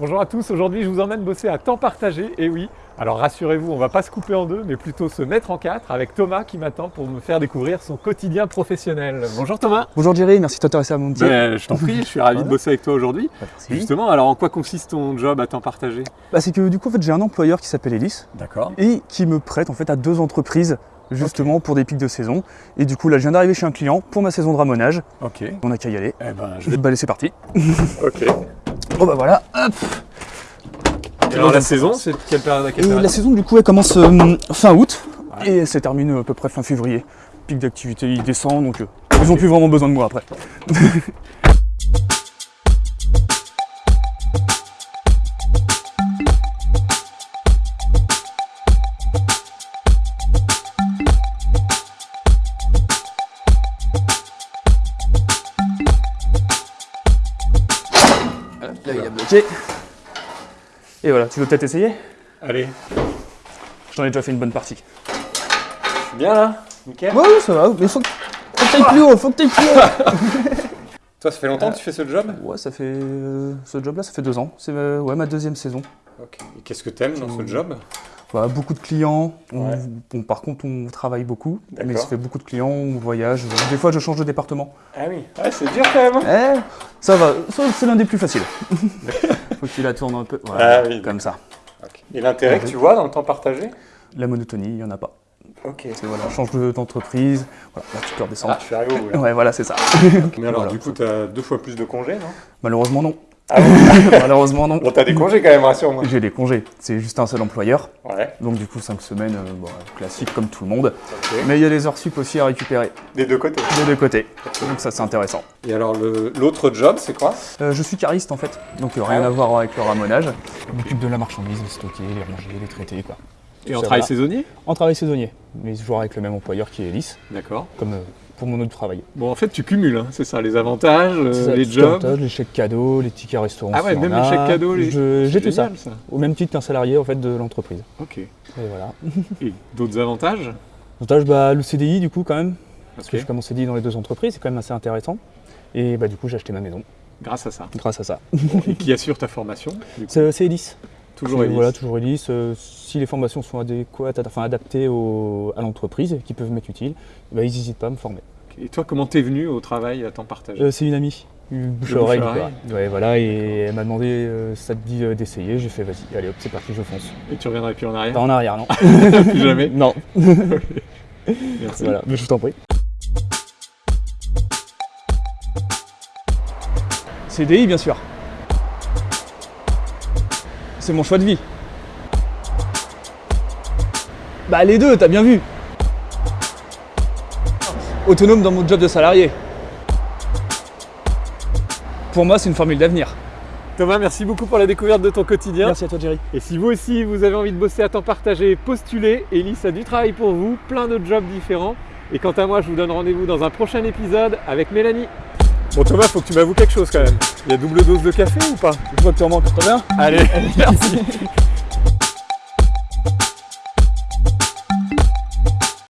Bonjour à tous, aujourd'hui je vous emmène bosser à temps partagé, et oui, alors rassurez-vous, on va pas se couper en deux, mais plutôt se mettre en quatre avec Thomas qui m'attend pour me faire découvrir son quotidien professionnel. Bonjour Thomas Bonjour Jerry, merci de t'intéresser à mon métier. Ben, Je t'en prie, je suis ravi de bosser avec toi aujourd'hui. Merci. Justement, alors en quoi consiste ton job à temps partagé? Bah, c'est que du coup en fait, j'ai un employeur qui s'appelle Elis D'accord. et qui me prête en fait à deux entreprises justement pour des pics de saison. Et du coup là je viens d'arriver chez un client pour ma saison de ramonage. Ok. Eh On a qu'à y aller. ben, je vais... Bah allez c'est parti. Ok. Oh bah voilà. Hop. Et alors la saison, c'est quelle période à quelle Et période la saison du coup elle commence euh, fin août Ouais. et elle se termine euh, à peu près fin février. Pic d'activité il descend donc euh, ils ont plus vraiment besoin de moi après. Là il a bloqué. Et voilà, tu veux peut-être essayer? Allez, J'en ai déjà fait une bonne partie. je suis bien là? Nickel. Ouais, ça va, mais faut que faut que t'ailles plus haut, faut que t'ailles plus haut Toi, ça fait longtemps que tu fais ce job? Ouais, ça fait. euh, ce job-là, ça fait deux ans. C'est euh, ouais, ma deuxième saison. Ok. Et qu'est-ce que t'aimes dans ce job? Beaucoup de clients. On- Ouais. bon, par contre, on travaille beaucoup. Mais ça fait beaucoup de clients, on voyage. Des fois, je change de département. Ah oui. Ouais, c'est dur quand même. Eh, ça va, c'est l'un des plus faciles. faut que tu la tournes un peu. Voilà, Ah oui, comme ça. Et l'intérêt que tu vois dans le temps partagé? La monotonie, il n'y en a pas. Ok. Change de- d'entreprise. Voilà, là, tu peux redescendre. Ah, suis arrivé au bout là. Ouais, voilà, c'est ça. Mais alors, Voilà. du coup, t'as deux fois plus de congés, non? Malheureusement, non. Ah Malheureusement, non. Bon, t'as des congés quand même, rassure-moi. J'ai des congés. C'est juste un seul employeur. Ouais. Donc du coup 5 semaines, euh, bon, classique comme tout le monde. Mais il y a des heures sup aussi à récupérer Des deux côtés. des deux côtés. Donc ça c'est intéressant. Et alors, l'autre job, c'est quoi? Euh, je suis cariste en fait, donc euh, rien Ah ouais. à voir avec le ramonage. Je m'occupe de la marchandise, les stocker, les ranger, les traiter quoi. Et en travail va. saisonnier? En travail saisonnier, mais toujours avec le même employeur qui est Elis, D'accord. comme euh, pour mon autre travail. Bon, en fait, tu cumules, hein, c'est ça, les avantages, euh, ça, les jobs. avantage, les chèques cadeaux, les tickets restaurants. Ah ouais, même les chèques cadeaux, les... J'ai tout ça, au même titre qu'un salarié en fait de l'entreprise. Ok. Et voilà. Et d'autres avantages? Avantage, bah, le CDI du coup quand même, parce que je commence CDI dans les deux entreprises, c'est quand même assez intéressant. Et bah du coup j'ai acheté ma maison Grâce à ça. grâce à ça. Et qui assure ta formation C'est c'est Elis. Toujours. Voilà, toujours Elis. Euh, si les formations sont adéquates, enfin adaptées au- à l'entreprise, et qui peuvent m'être utiles, bah, ils n'hésitent pas à me former. Et toi, comment t'es venu au travail à temps partagé Euh, c'est une amie, une bouche à oreille. Ouais, voilà, et elle m'a demandé euh, ça te dit d'essayer. J'ai fait vas-y, allez hop, c'est parti, je fonce. Et tu reviendrais plus en Pas arrière en arrière, non. Plus jamais non. Merci. Voilà, mais je t'en prie. CDI, bien sûr. C'est mon choix de vie. Bah les deux, t'as bien vu. Autonome dans mon job de salarié. Pour moi, c'est une formule d'avenir. Thomas, merci beaucoup pour la découverte de ton quotidien. Merci à toi, Jerry. Et si vous aussi vous avez envie de bosser à temps partagé, postulez. Elise a du travail pour vous, plein de jobs différents. Et quant à moi, je vous donne rendez-vous dans un prochain épisode avec Mélanie. Bon Thomas, faut que tu m'avoues quelque chose quand même. Il y a double dose de café ou pas? Je vois que tu en manques, très bien. Allez, merci.